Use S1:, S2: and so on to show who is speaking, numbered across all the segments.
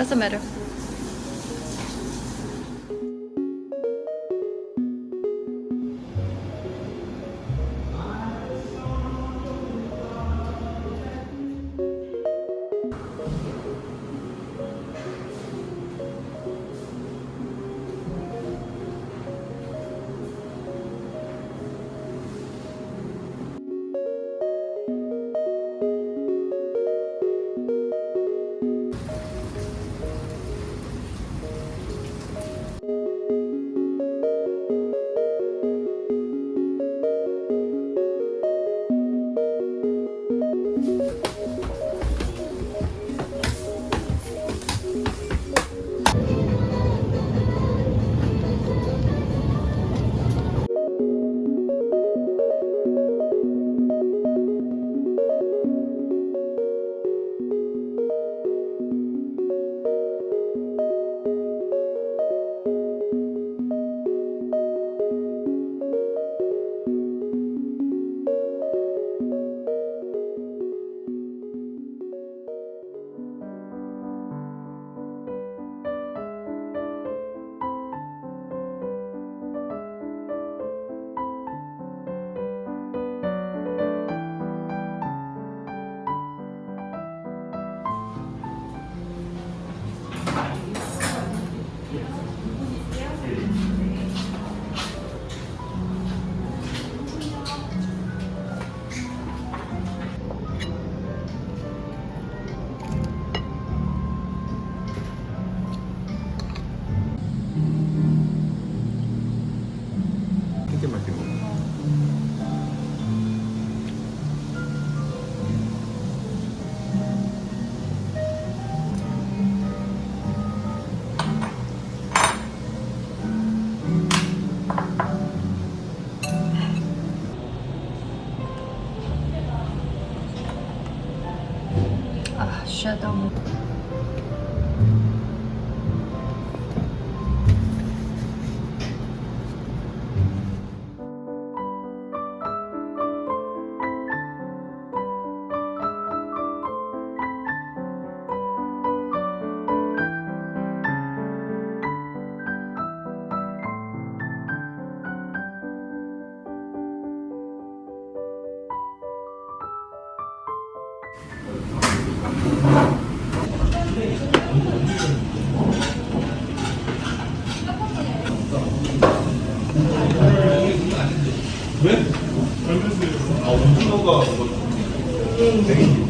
S1: Doesn't matter.
S2: еще дома. こと
S1: は。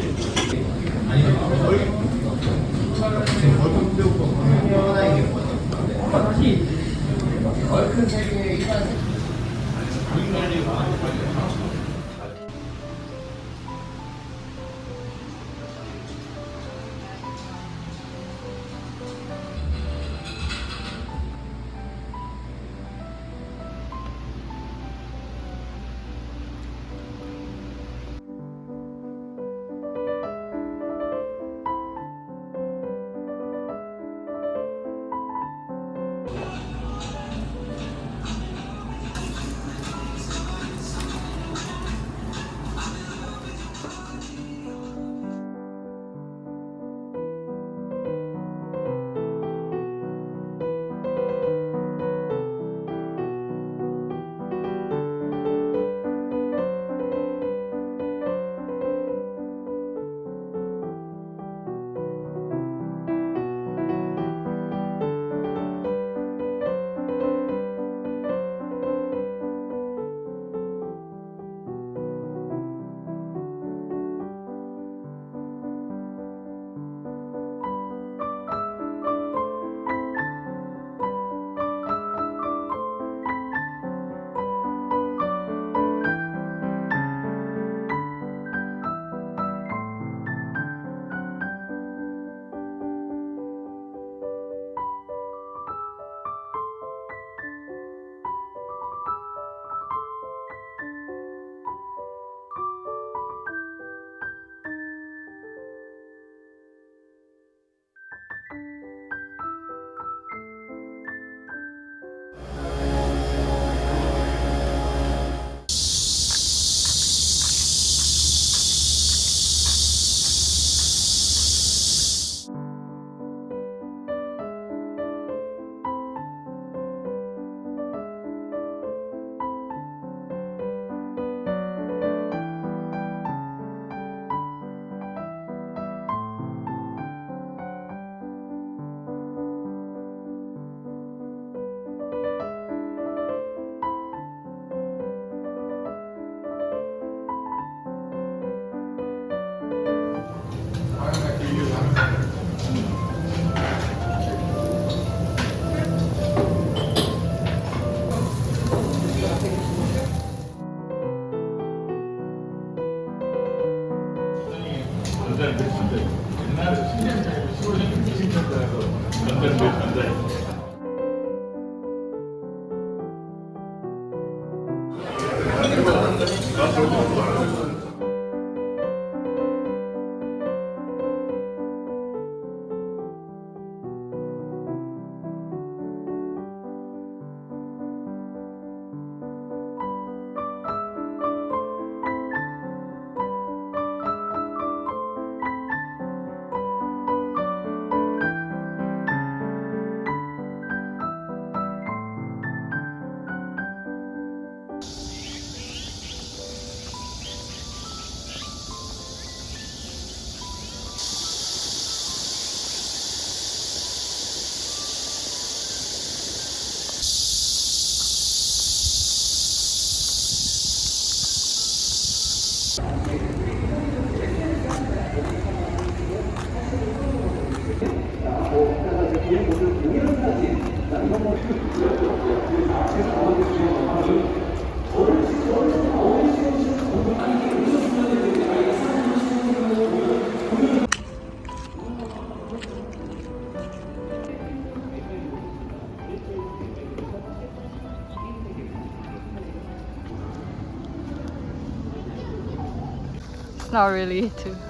S1: Not really too.